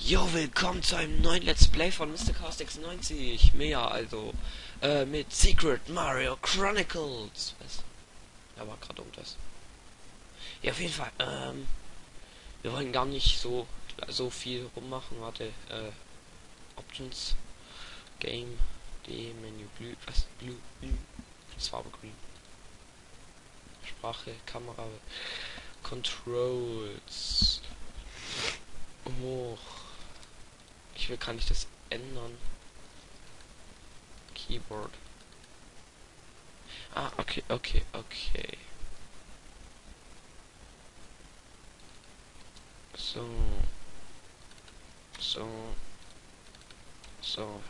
Jo, willkommen zu einem neuen Let's Play von Mr. Cast 96. Mehr also. Äh, mit Secret Mario Chronicles. Was? Ja, war gerade irgendwas. Ja, auf jeden Fall. Ähm, wir wollen gar nicht so so viel rummachen. Warte. Äh, Options. Game. D. Menü. Blue. Was? Blue. Blue. Das war aber green. Sprache. Kamera. Controls. Hoch. Ich will, kann ich das ändern? Keyboard. Ah, okay, okay, okay. So. So. So.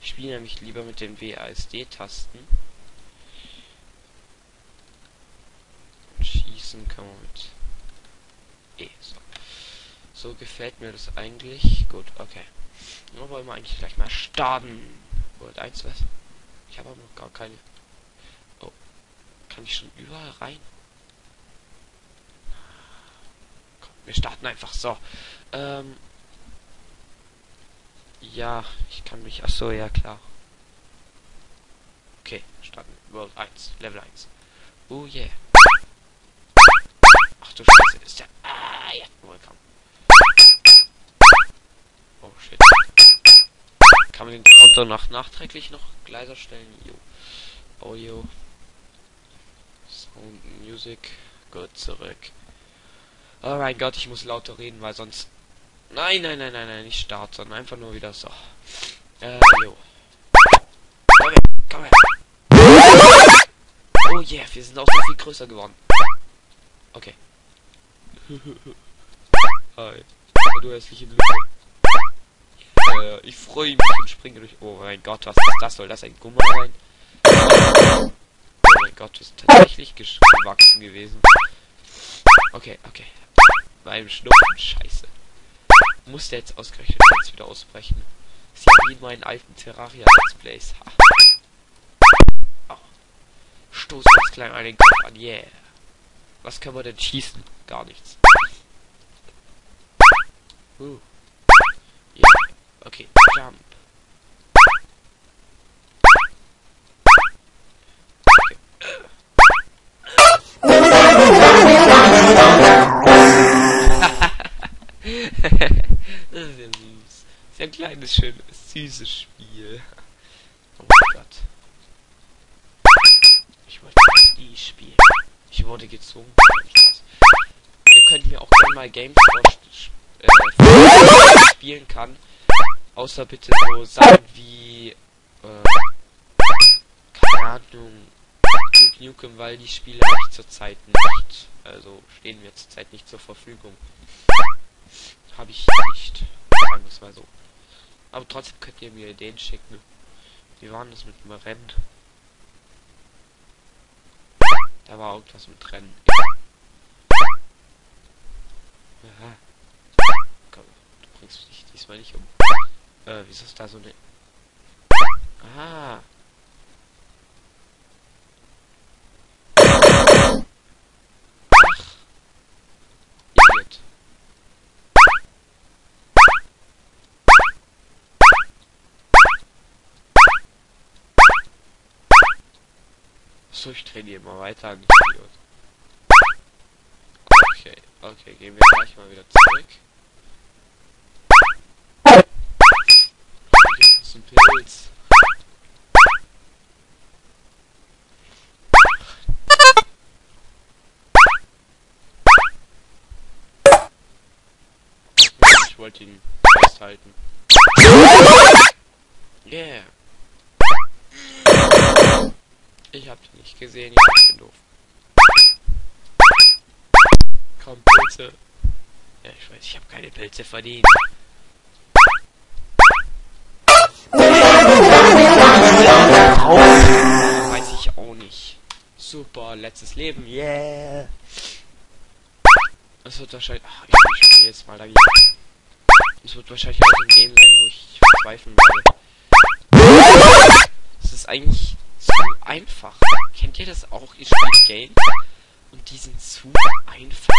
Ich spiele nämlich lieber mit den WASD-Tasten. Schießen kann man mit E. So. So gefällt mir das eigentlich. Gut, okay. Nur wollen wir eigentlich gleich mal starten. World 1 was? Ich habe aber noch gar keine. Oh. Kann ich schon überall rein? Komm, wir starten einfach so. Ähm. Ja, ich kann mich. Ach so, ja klar. Okay, starten. World 1, Level 1. Oh yeah. Ach du Scheiße, ist der. Ah, ja, willkommen. Oh shit. Kann man den Counter nach nachträglich noch leiser stellen? Jo. Audio. Sound Music. Gut, zurück. Oh mein Gott, ich muss lauter reden, weil sonst. Nein, nein, nein, nein, nein, nicht Start, sondern einfach nur wieder so. Äh, jo. Komm her, komm her. Oh yeah, wir sind auch so viel größer geworden. Okay. Hi. Du hässliche Lücke. Äh, ich freue mich und springe durch. Oh mein Gott, was ist das? Soll das ein Gummer sein? Oh mein Gott, ist tatsächlich gewachsen gewesen. Okay, okay. Beim Schnupfen, scheiße. Muss der jetzt ausgerechnet jetzt wieder ausbrechen? Das ist ja wie in meinen alten Terraria-Let's Plays. Ha. Oh. Stoß uns klein an den Kopf an, yeah. Was können wir denn schießen? Gar nichts. Uh. Okay, jump. Das ist ja süß. Ist ja ein kleines, schönes, süßes Spiel. Oh mein Gott. Ich wollte das nie spielen. Ich wurde gezwungen. Ihr könnt mir auch gerne mal Games äh, spielen kann. Außer bitte so Sachen wie äh, keine Ahnung Duke Nukem, weil die Spiele ich zurzeit nicht. Also stehen mir zurzeit nicht zur Verfügung. Habe ich nicht. Sagen wir es mal so. Aber trotzdem könnt ihr mir Ideen schicken. Wie war das mit dem Rennen? Da war irgendwas mit Rennen. Aha. Komm, du bringst dich diesmal nicht um. Äh, wieso ist da so eine... Idiot. So, ich trainiere mal weiter an Idiot. Okay, okay, gehen wir gleich mal wieder zurück. Ein Pilz. Ich wollte ihn festhalten. Yeah. Ich hab dich nicht gesehen, ich bin doof. Komm, Pilze. Ja, ich weiß, ich habe keine Pilze verdient. Weiß ich auch nicht. Super, letztes Leben, yeah. Es wird wahrscheinlich... Ach, ich spiele jetzt mal dagegen. Es wird wahrscheinlich auch ein Game sein, wo ich verzweifeln werde. Es ist eigentlich zu einfach. Kennt ihr das auch? Ihr spielt Game und die sind zu einfach.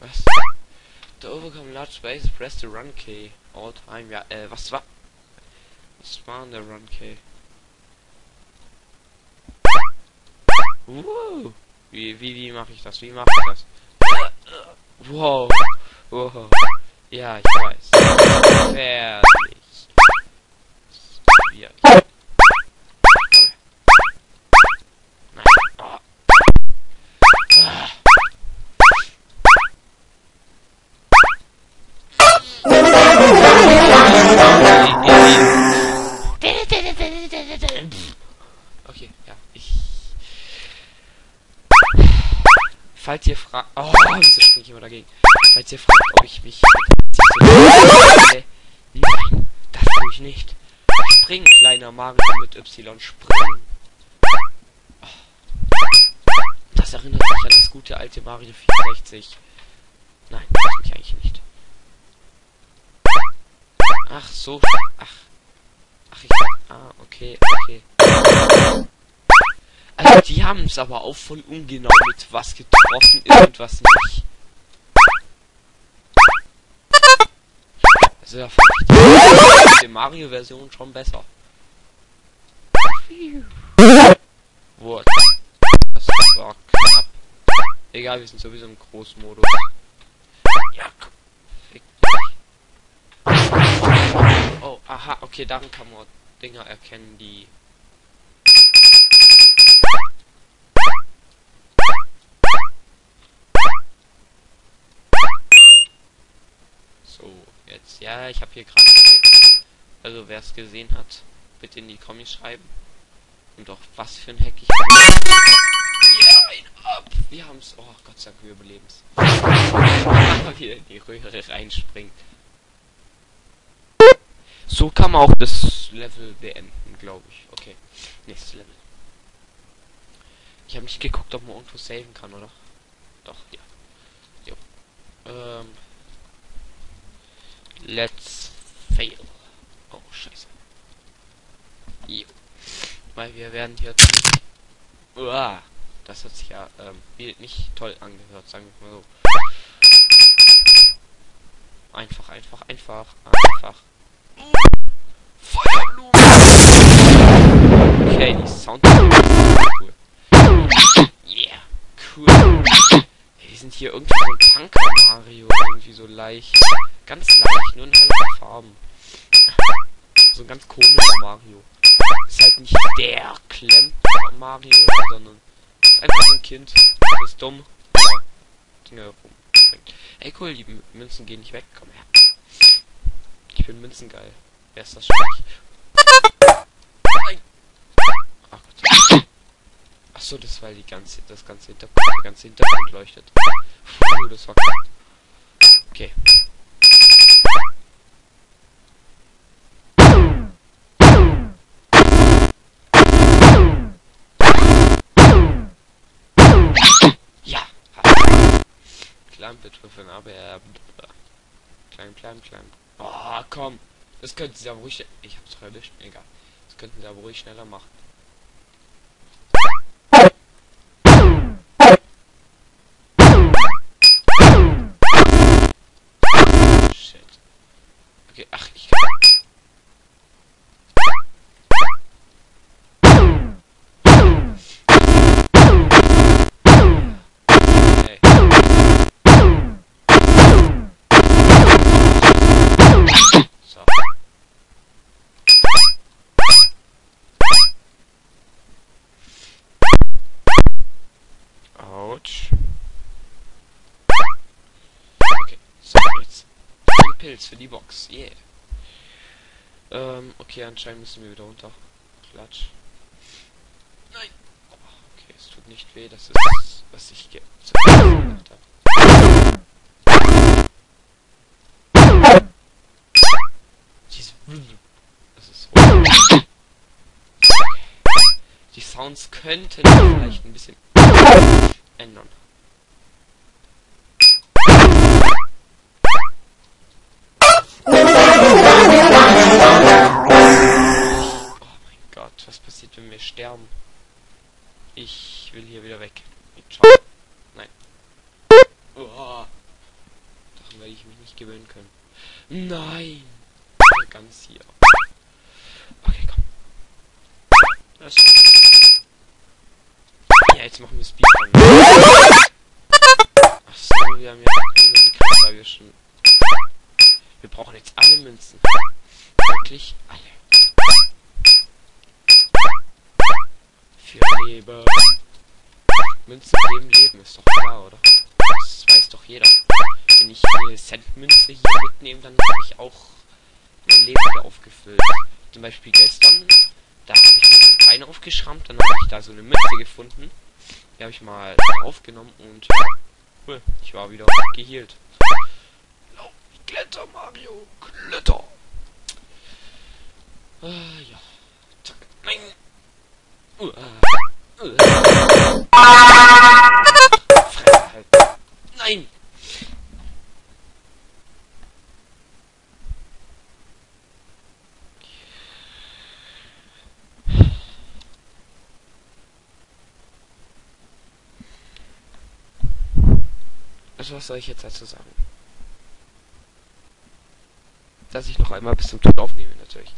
Was? To overcome large space, press the run key. All time, ja, äh, was war? Was war der run key? Wow. Wie, wie, wie mache ich das? Wie mache ich das? Wow. Wow. Ja, ich weiß. Fertig. Ja. Y. Spring. Oh. Das erinnert mich an das gute alte Mario 64. Nein, das tue ich eigentlich nicht. Ach so. Ach. Ach, ich. Ah, okay, okay. Also die haben es aber auch voll ungenau mit was getroffen ist und was nicht. Also da fand ich die Mario-Version schon besser. What? Das war knapp. Egal, wir sind sowieso im Großmodus. Ja. Fick dich. Oh, aha, okay, daran kann man Dinger erkennen, die So, jetzt, ja, ich habe hier gerade. Also, wer es gesehen hat, bitte in die Kommis schreiben. Und auch was für ein Hack ich Ja, ab! Wir haben's. Oh, Gott sei Dank, wir überleben's. Wieder in die Röhre reinspringt. So kann man auch das Level beenden, glaube ich. Okay, nächstes Level. Ich habe nicht geguckt, ob man irgendwo saven kann, oder? Doch, ja. Jo. Ähm. Let's fail. Oh, scheiße. Jo. Weil wir werden hier... Uah, das hat sich ja ähm, nicht toll angehört, sagen wir mal so. Einfach, einfach, einfach, einfach. Okay, die Sound cool. Yeah, cool. Die sind hier irgendwie so ein Punker Mario, irgendwie so leicht. Ganz leicht, nur in hellen Farben. So ein ganz komischer Mario. Ist halt nicht der Klemm Mario, sondern ist einfach ein Kind. Ist dumm. Ja, Dinge rumbringt. Ey cool, die Münzen gehen nicht weg. Komm her. Ich bin Münzengeil. Wer ist das? Nein. Ach Gott. Ach so, das war die ganze, das ganze Hintergrund, der ganze Hintergrund leuchtet. Puh, das war knapp. Okay. Klein betrüffen, aber er. Klein, klein, klein. Oh, komm. Das könnten sie aber ruhig. Ich hab's doch. Egal. Das könnten sie aber ruhig schneller machen. Shit. Okay, ach, ich kann. Ey. So. Autsch. Okay, so jetzt. Pilz für die Box, yeah. Ähm, okay, anscheinend müssen wir wieder runter. Klatsch. Nein. Oh, okay, es tut nicht weh, das ist, was ich ge gedacht habe. Diese Das ist so. Die Sounds könnten vielleicht ein bisschen ändern. Nein! Ganz hier. Okay, komm. Das ja, jetzt machen wir Speedrun. Achso, wir haben ja ohne die Karte schon. Wir brauchen jetzt alle Münzen. Wirklich alle. Für Leben. Münzen geben Leben, ist doch klar, oder? Das weiß doch jeder. Wenn ich eine Centmünze hier mitnehme, dann habe ich auch mein Leben wieder aufgefüllt. Zum Beispiel gestern, da habe ich mir mein Bein aufgeschrammt, dann habe ich da so eine Münze gefunden. Die habe ich mal aufgenommen und cool, ich war wieder geheilt. Kletter, Mario, Kletter. Ah, ja. Zack. Nein. Uh, uh, Was soll ich jetzt dazu sagen? Dass ich noch einmal bis zum Tod aufnehme, natürlich.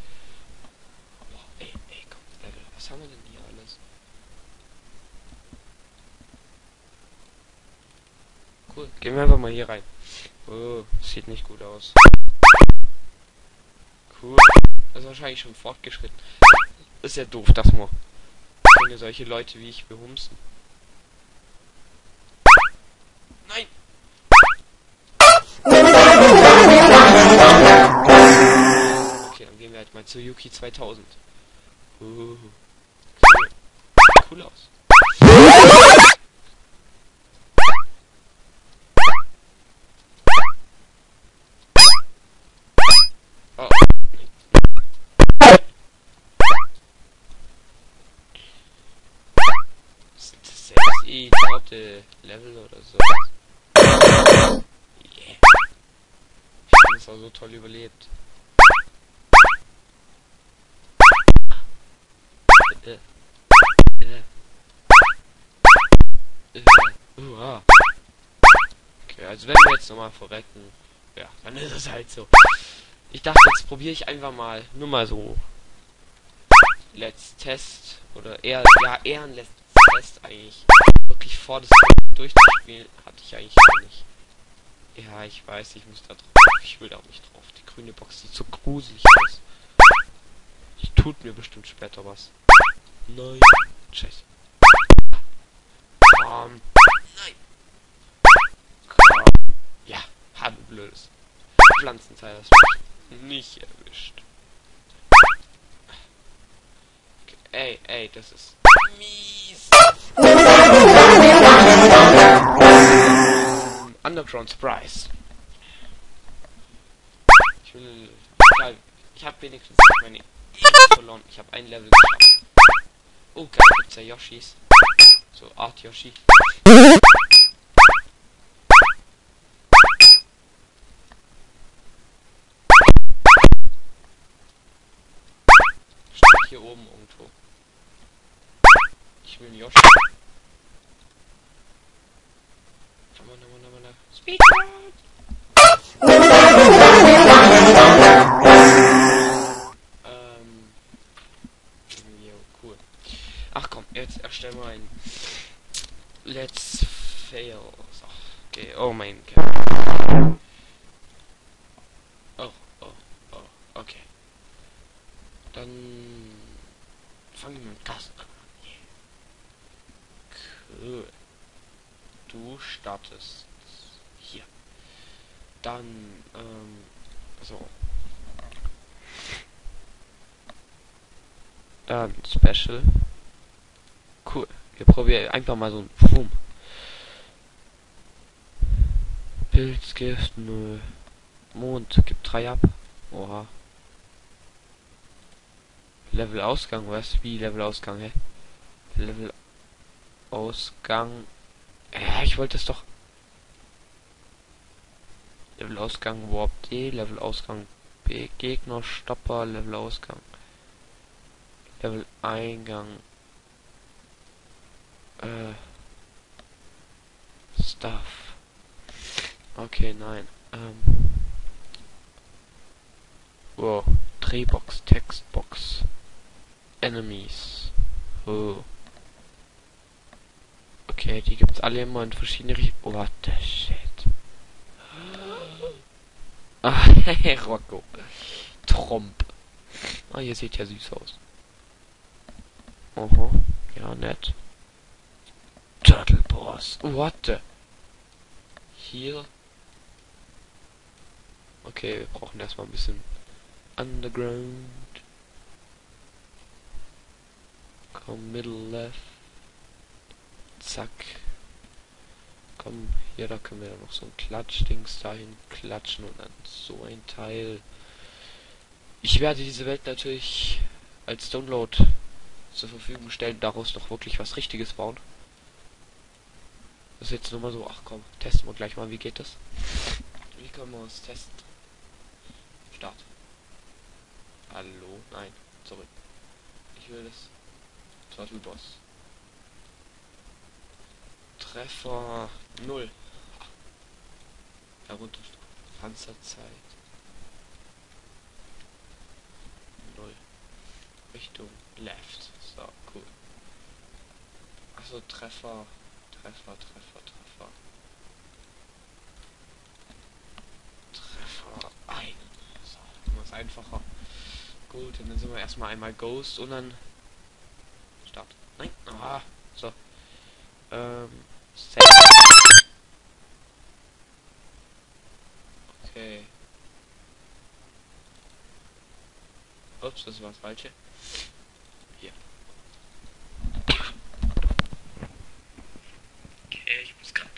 Boah, ey, ey, komm, Level, was haben wir denn hier alles? Cool, gehen wir einfach mal hier rein. Oh, sieht nicht gut aus. Cool. Das ist wahrscheinlich schon fortgeschritten. Ist ja doof, dass man solche Leute wie ich behumsen. Zu Yuki 2000. Uh, cool. cool aus. Oh. Ist das eh dritte Level oder so? Yeah. Ich habe es auch so toll überlebt. Äh. Äh. Uh, okay, also wenn wir jetzt nochmal verrecken, ja, dann ist es halt so. Ich dachte, jetzt probiere ich einfach mal, nur mal so. Let's Test, oder eher, ja, eher ein Let's Test eigentlich. Wirklich vor das durchzuspielen, hatte ich eigentlich nicht. Ja, ich weiß, ich muss da drauf. Ich will da auch nicht drauf. Die grüne Box sieht so gruselig aus. Die tut mir bestimmt später was. Nein. Scheiße. Komm. Nein. Komm. Ja, habe blödes. Pflanzenteil hast nicht erwischt. Okay. Ey, ey, das ist mies. Underground Surprise. Ich will. Ich habe wenigstens meine verloren. Ich habe ein Level geschafft. Oh, geil, gibt's ja Yoshis. So, Art Yoshi. Steht hier oben irgendwo. Ich will einen Yoshi. Come on, come on, come on. Speedrun! erstellen wir ein Let's Fail. So, okay, oh mein Gott. Oh, oh, oh, okay. Dann fangen wir mit Gast an. Cool. Du startest hier. Dann, ähm, so. Dann Special. Wir probieren einfach mal so ein Boom. Pilzgift, nö. Mond, gibt drei ab. Oha. Level Ausgang, was? Wie Level Ausgang, hä? Level Ausgang. Ja, ich wollte es doch. Level Ausgang Warp D, Level Ausgang B, Gegner, Stopper, Level Ausgang. Level Eingang äh, Stuff. Okay, nein. Ähm. Wow. Drehbox, Textbox. Enemies. Oh. Okay, die gibt's alle immer in verschiedene Richtungen. What the shit. Ah, Rocco. Tromp. Ah, ihr seht ja süß aus. Oho. Ja, nett. Turtle Boss. What the? Hier. Okay, wir brauchen erstmal ein bisschen Underground. Komm, Middle Left. Zack. Komm, hier, da können wir dann noch so ein Klatschdings dahin klatschen und dann so ein Teil. Ich werde diese Welt natürlich als Download zur Verfügung stellen, daraus noch wirklich was Richtiges bauen. Das ist jetzt nur mal so, ach komm, testen wir gleich mal, wie geht das? Wie können wir uns testen? Start. Hallo? Nein, zurück. Ich will das Turtle Boss. Treffer 0. Herunter Panzerzeit. 0. Richtung Left. So, cool. Achso, Treffer. Treffer, Treffer, Treffer. Treffer 1. So, immer einfacher. Gut, und dann sind wir erstmal einmal Ghost und dann Start. Nein. Ah, so. Ähm. Save. Okay. Ups, das war das falsche. Hier. Okay, ich muss gerade.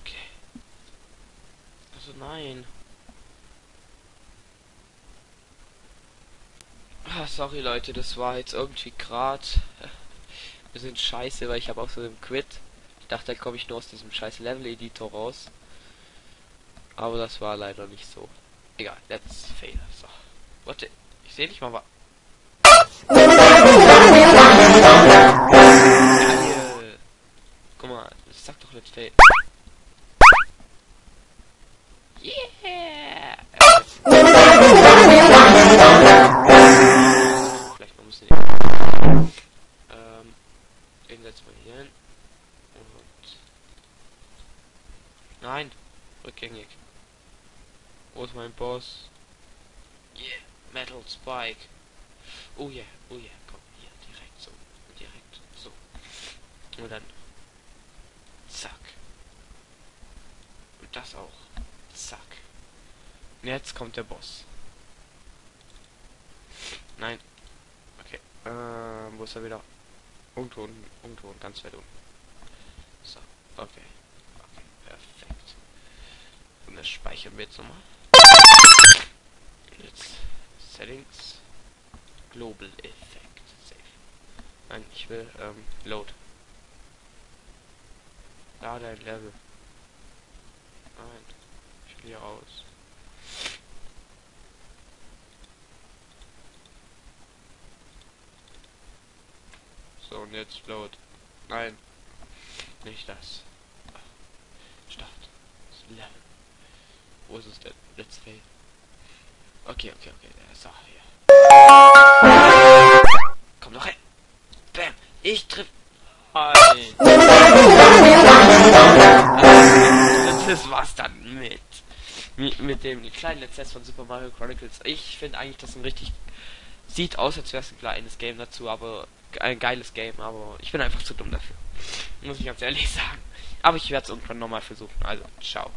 Okay. Also nein. Ah, sorry Leute, das war jetzt irgendwie gerade wir sind scheiße, weil ich habe auch so einen Quit. Ich dachte, da komme ich nur aus diesem scheiß Level Editor raus. Aber das war leider nicht so. Egal, let's fail. So. Warte, ich sehe nicht mal was. Guck mal, das sagt doch let's fail. Yeah! Hin. Und. Nein! Rückgängig. Wo ist mein Boss? Yeah, Metal Spike. Oh yeah, oh yeah, komm, hier, direkt so. Direkt so. Und dann. Zack. Und das auch. Zack. Und jetzt kommt der Boss. Nein. Okay. Ähm, wo ist er wieder? Irgendwo unten, irgendwo ganz weit unten. So, okay. Okay, perfekt. Und das speichern wir jetzt nochmal. Jetzt Settings. Global Effect. Safe. Nein, ich will ähm, Load. Da dein Level. Nein. Ich will hier raus. So, und jetzt Load. Nein. Nicht das. Start. Level. Wo ist es denn? Let's fail. Okay, okay, okay. Auch hier. Komm doch her. Bam. Ich triff. Nein. Das war's dann mit. Mit, dem kleinen Let's von Super Mario Chronicles. Ich finde eigentlich, das ein richtig. Sieht aus, als wäre es ein kleines Game dazu, aber ein geiles Game, aber ich bin einfach zu dumm dafür. Muss ich ganz ehrlich sagen. Aber ich werde es irgendwann nochmal versuchen. Also, ciao.